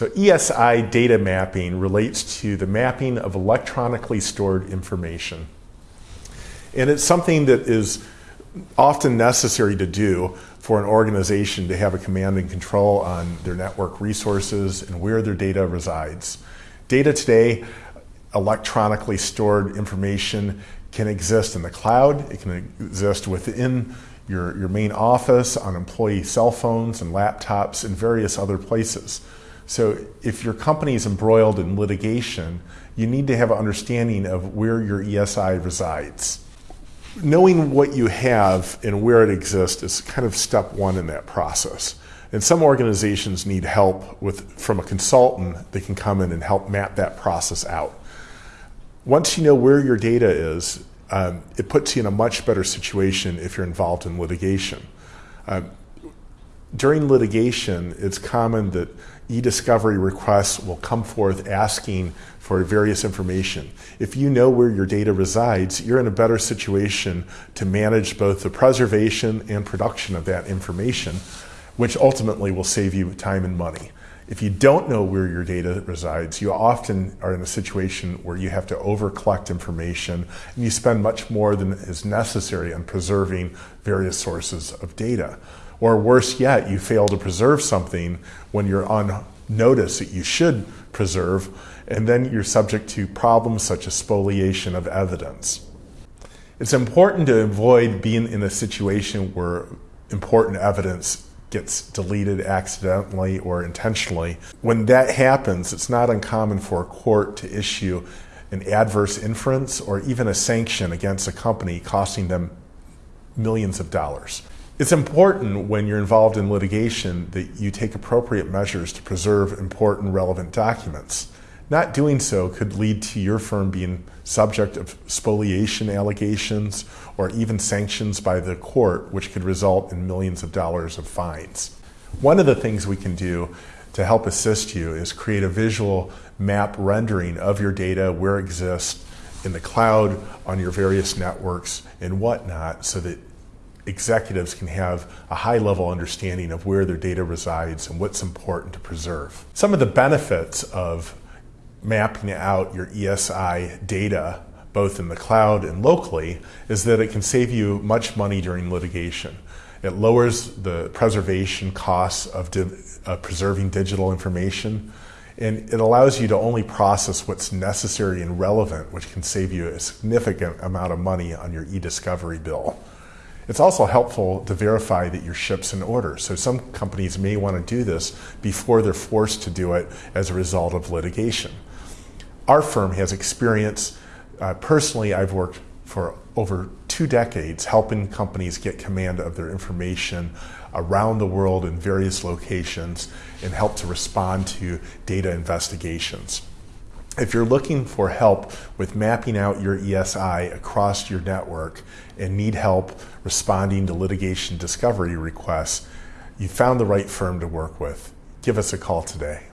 So ESI data mapping relates to the mapping of electronically stored information. And it's something that is often necessary to do for an organization to have a command and control on their network resources and where their data resides. Data today, electronically stored information can exist in the cloud, it can exist within your, your main office, on employee cell phones and laptops, and various other places. So if your company is embroiled in litigation, you need to have an understanding of where your ESI resides. Knowing what you have and where it exists is kind of step one in that process. And some organizations need help with from a consultant that can come in and help map that process out. Once you know where your data is, um, it puts you in a much better situation if you're involved in litigation. Uh, during litigation, it's common that e-discovery requests will come forth asking for various information. If you know where your data resides, you're in a better situation to manage both the preservation and production of that information, which ultimately will save you time and money. If you don't know where your data resides, you often are in a situation where you have to over collect information and you spend much more than is necessary on preserving various sources of data. Or worse yet, you fail to preserve something when you're on notice that you should preserve, and then you're subject to problems such as spoliation of evidence. It's important to avoid being in a situation where important evidence gets deleted accidentally or intentionally. When that happens, it's not uncommon for a court to issue an adverse inference or even a sanction against a company costing them millions of dollars. It's important when you're involved in litigation that you take appropriate measures to preserve important relevant documents. Not doing so could lead to your firm being subject of spoliation allegations or even sanctions by the court, which could result in millions of dollars of fines. One of the things we can do to help assist you is create a visual map rendering of your data, where it exists in the cloud, on your various networks, and whatnot, so that executives can have a high level understanding of where their data resides and what's important to preserve. Some of the benefits of mapping out your ESI data, both in the cloud and locally, is that it can save you much money during litigation. It lowers the preservation costs of, of uh, preserving digital information, and it allows you to only process what's necessary and relevant, which can save you a significant amount of money on your e-discovery bill. It's also helpful to verify that your ship's in order. So some companies may want to do this before they're forced to do it as a result of litigation. Our firm has experience. Uh, personally, I've worked for over two decades helping companies get command of their information around the world in various locations and help to respond to data investigations. If you're looking for help with mapping out your ESI across your network and need help responding to litigation discovery requests, you found the right firm to work with. Give us a call today.